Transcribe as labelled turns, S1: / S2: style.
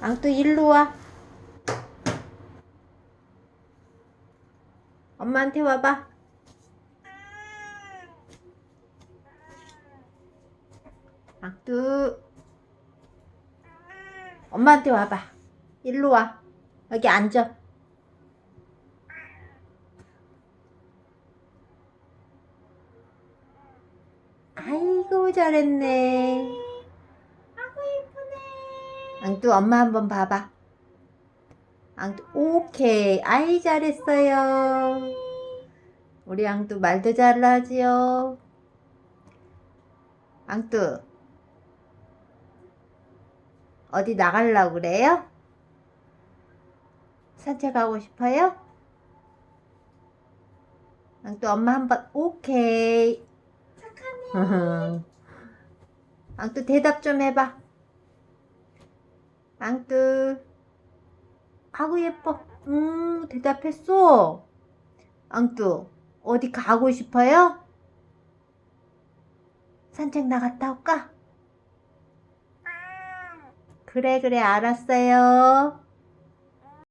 S1: 앙뚜 일로 와. 엄마한테 와봐. 앙뚜. 엄마한테 와봐. 일로 와. 여기 앉아. 아이고 잘했네. 앙뚜 엄마 한번 봐봐. 앙뚜 오케이. 아이 잘했어요. 우리 앙뚜 말도 잘하지요. 앙뚜 어디 나가려고 그래요? 산책하고 싶어요? 앙뚜 엄마 한번 오케이. 착하네. 앙뚜 대답 좀 해봐. 앙뚜. 아구 예뻐. 음 대답했어. 앙뚜 어디 가고 싶어요? 산책 나갔다 올까? 그래 그래 알았어요.